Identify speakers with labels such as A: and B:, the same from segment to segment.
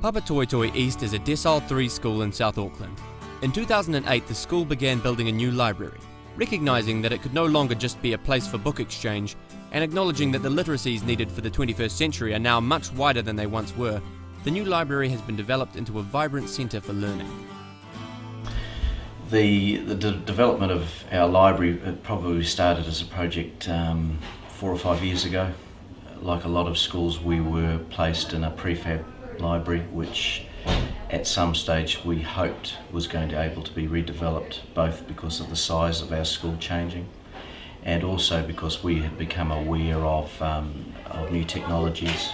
A: Papatoetoe East is a Decile 3 school in South Auckland. In 2008, the school began building a new library, recognising that it could no longer just be a place for book exchange, and acknowledging that the literacies needed for the 21st century are now much wider than they once were. The new library has been developed into a vibrant centre for learning.
B: The, the de development of our library probably started as a project um, four or five years ago. Like a lot of schools, we were placed in a prefab library, which at some stage we hoped was going to be able to be redeveloped, both because of the size of our school changing and also because we had become aware of, um, of new technologies.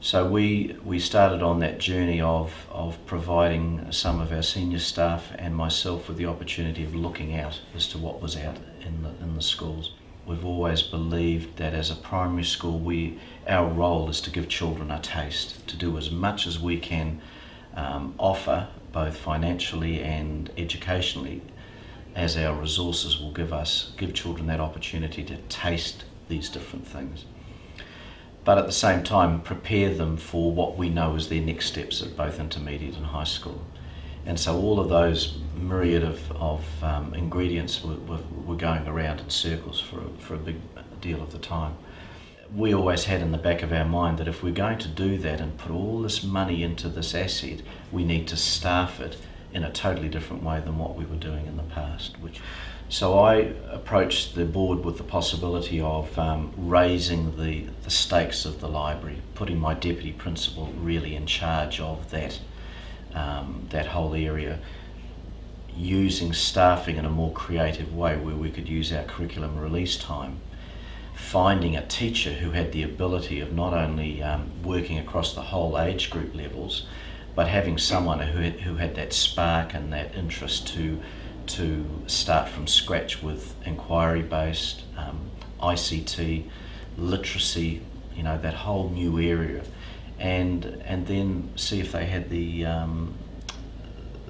B: So we, we started on that journey of, of providing some of our senior staff and myself with the opportunity of looking out as to what was out in the, in the schools. We've always believed that as a primary school, we, our role is to give children a taste, to do as much as we can um, offer, both financially and educationally, as our resources will give us, give children that opportunity to taste these different things. But at the same time, prepare them for what we know is their next steps at both intermediate and high school. And so all of those myriad of, of um, ingredients were, were, were, going around in circles for, for a big deal of the time. We always had in the back of our mind that if we're going to do that and put all this money into this asset, we need to staff it in a totally different way than what we were doing in the past. Which, so I approached the board with the possibility of um, raising the, the stakes of the library, putting my deputy principal really in charge of that um, that whole area using staffing in a more creative way where we could use our curriculum release time. Finding a teacher who had the ability of not only um, working across the whole age group levels but having someone who had, who had that spark and that interest to to start from scratch with inquiry based um, ICT literacy you know that whole new area and and then see if they had the um,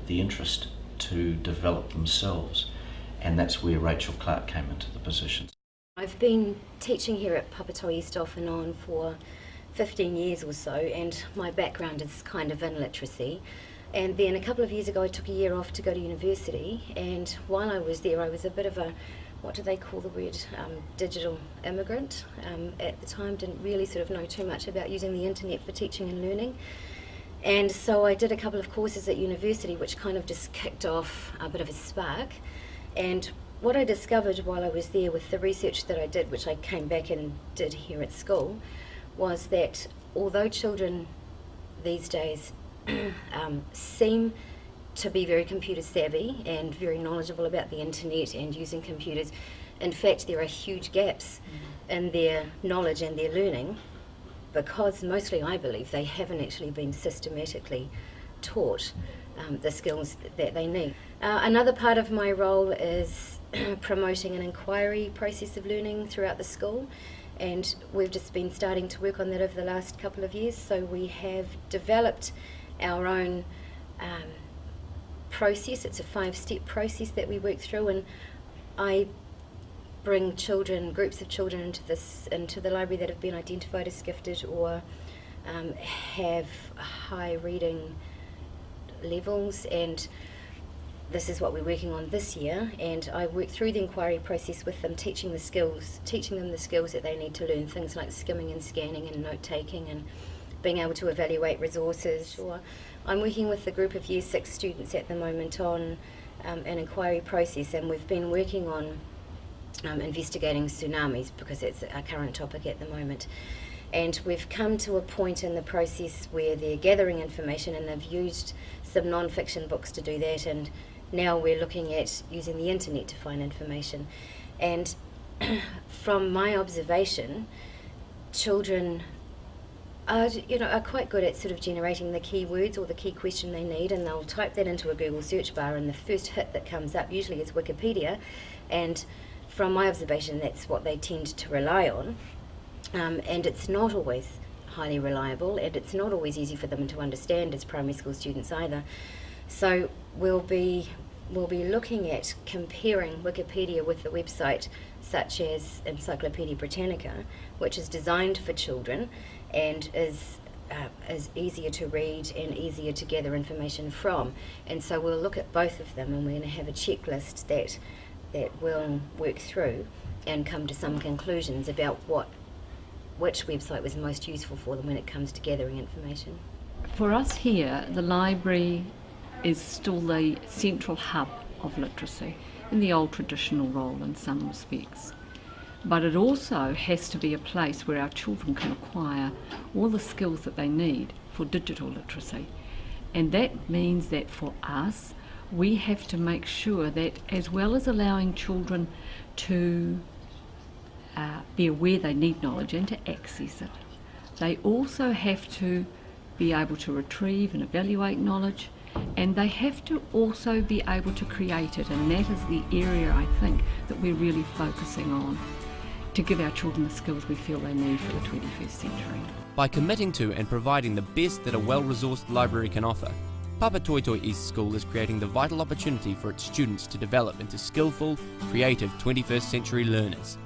B: the interest to develop themselves and that's where Rachel Clark came into the position.
C: I've been teaching here at Papatoetoe East off and on for 15 years or so and my background is kind of in literacy and then a couple of years ago I took a year off to go to university and while I was there I was a bit of a what do they call the word, um, digital immigrant. Um, at the time didn't really sort of know too much about using the internet for teaching and learning. And so I did a couple of courses at university which kind of just kicked off a bit of a spark. And what I discovered while I was there with the research that I did, which I came back and did here at school, was that although children these days um, seem to be very computer savvy and very knowledgeable about the internet and using computers. In fact, there are huge gaps mm. in their knowledge and their learning because mostly I believe they haven't actually been systematically taught um, the skills that they need. Uh, another part of my role is promoting an inquiry process of learning throughout the school and we've just been starting to work on that over the last couple of years so we have developed our own um, process. It's a five-step process that we work through, and I bring children, groups of children into this into the library that have been identified as gifted or um, have high reading levels and this is what we're working on this year and I work through the inquiry process with them teaching the skills teaching them the skills that they need to learn things like skimming and scanning and note taking and being able to evaluate resources I'm working with a group of Year 6 students at the moment on um, an inquiry process and we've been working on um, investigating tsunamis because it's a current topic at the moment. And we've come to a point in the process where they're gathering information and they've used some non-fiction books to do that and now we're looking at using the internet to find information. And from my observation, children are, you know, are quite good at sort of generating the keywords or the key question they need and they'll type that into a Google search bar and the first hit that comes up usually is Wikipedia and from my observation that's what they tend to rely on um, and it's not always highly reliable and it's not always easy for them to understand as primary school students either. So we'll be we'll be looking at comparing Wikipedia with the website such as Encyclopedia Britannica, which is designed for children and is uh, is easier to read and easier to gather information from. And so we'll look at both of them and we're going to have a checklist that, that we'll work through and come to some conclusions about what which website was most useful for them when it comes to gathering information.
D: For us here, the library is still the central hub of literacy in the old traditional role in some respects. But it also has to be a place where our children can acquire all the skills that they need for digital literacy. And that means that for us, we have to make sure that as well as allowing children to uh, be aware they need knowledge and to access it, they also have to be able to retrieve and evaluate knowledge and they have to also be able to create it and that is the area I think that we're really focusing on to give our children the skills we feel they need for the 21st century.
A: By committing to and providing the best that a well-resourced library can offer, Papatoetoe East School is creating the vital opportunity for its students to develop into skillful, creative 21st century learners.